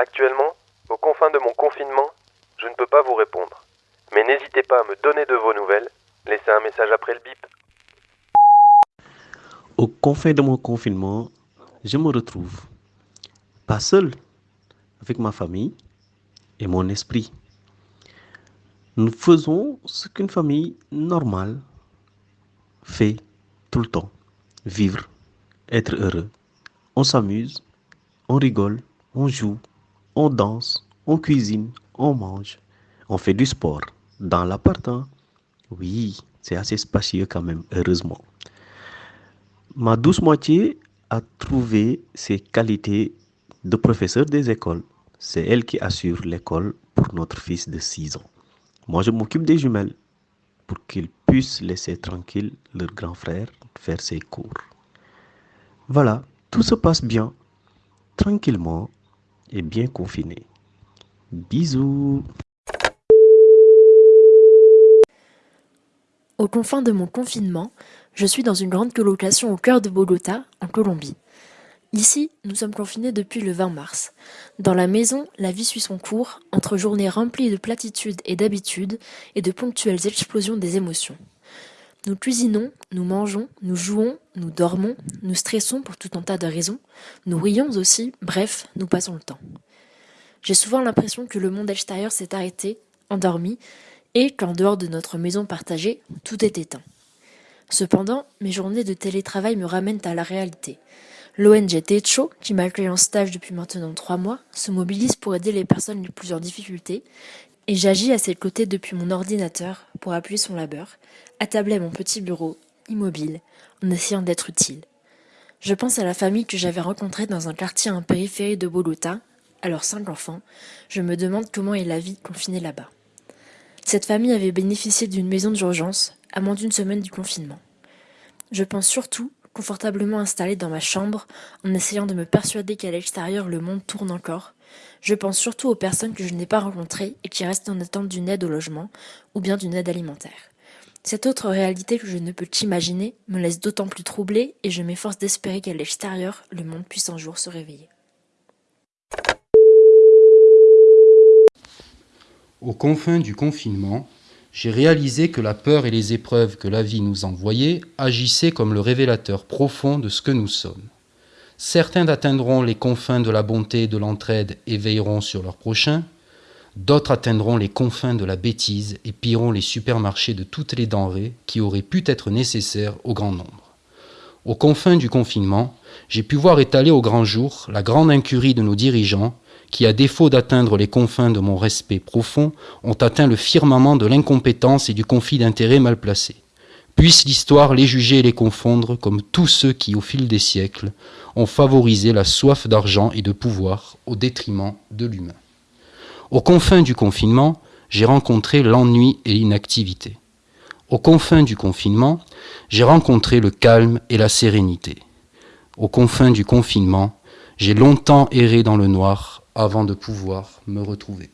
Actuellement, aux confins de mon confinement, je ne peux pas vous répondre. Mais n'hésitez pas à me donner de vos nouvelles. Laissez un message après le bip. Aux confins de mon confinement, je me retrouve pas seul, avec ma famille et mon esprit. Nous faisons ce qu'une famille normale fait tout le temps. Vivre, être heureux. On s'amuse, on rigole, on joue, on danse, on cuisine, on mange, on fait du sport. Dans l'appartement, oui, c'est assez spacieux quand même, heureusement. Ma douce moitié a trouvé ses qualités de professeur des écoles. C'est elle qui assure l'école pour notre fils de 6 ans. Moi, je m'occupe des jumelles pour qu'ils puissent laisser tranquille leur grand frère faire ses cours. Voilà, tout se passe bien, tranquillement et bien confiné. Bisous Aux confins de mon confinement, je suis dans une grande colocation au cœur de Bogota, en Colombie. Ici, nous sommes confinés depuis le 20 mars. Dans la maison, la vie suit son cours, entre journées remplies de platitudes et d'habitudes, et de ponctuelles explosions des émotions. Nous cuisinons, nous mangeons, nous jouons, nous dormons, nous stressons pour tout un tas de raisons, nous rions aussi, bref, nous passons le temps. J'ai souvent l'impression que le monde extérieur s'est arrêté, endormi, et qu'en dehors de notre maison partagée, tout est éteint. Cependant, mes journées de télétravail me ramènent à la réalité. L'ONG Techo, qui m'accueille en stage depuis maintenant trois mois, se mobilise pour aider les personnes les plus en difficulté et j'agis à ses côtés depuis mon ordinateur pour appuyer son labeur, attablé à mon petit bureau, immobile, en essayant d'être utile. Je pense à la famille que j'avais rencontrée dans un quartier en périphérie de Bogota, alors cinq enfants, je me demande comment est la vie confinée là-bas. Cette famille avait bénéficié d'une maison d'urgence à moins d'une semaine du confinement. Je pense surtout confortablement installée dans ma chambre, en essayant de me persuader qu'à l'extérieur le monde tourne encore. Je pense surtout aux personnes que je n'ai pas rencontrées et qui restent en attente d'une aide au logement ou bien d'une aide alimentaire. Cette autre réalité que je ne peux qu'imaginer me laisse d'autant plus troublée et je m'efforce d'espérer qu'à l'extérieur le monde puisse un jour se réveiller. Aux confins du confinement, j'ai réalisé que la peur et les épreuves que la vie nous envoyait agissaient comme le révélateur profond de ce que nous sommes. Certains atteindront les confins de la bonté et de l'entraide et veilleront sur leur prochain, d'autres atteindront les confins de la bêtise et pilleront les supermarchés de toutes les denrées qui auraient pu être nécessaires au grand nombre. Aux confins du confinement, j'ai pu voir étaler au grand jour la grande incurie de nos dirigeants qui, à défaut d'atteindre les confins de mon respect profond, ont atteint le firmament de l'incompétence et du conflit d'intérêts mal placés. Puisse l'histoire les juger et les confondre comme tous ceux qui, au fil des siècles, ont favorisé la soif d'argent et de pouvoir au détriment de l'humain. Aux confins du confinement, j'ai rencontré l'ennui et l'inactivité. Aux confins du confinement, j'ai rencontré le calme et la sérénité. Aux confins du confinement, j'ai longtemps erré dans le noir avant de pouvoir me retrouver.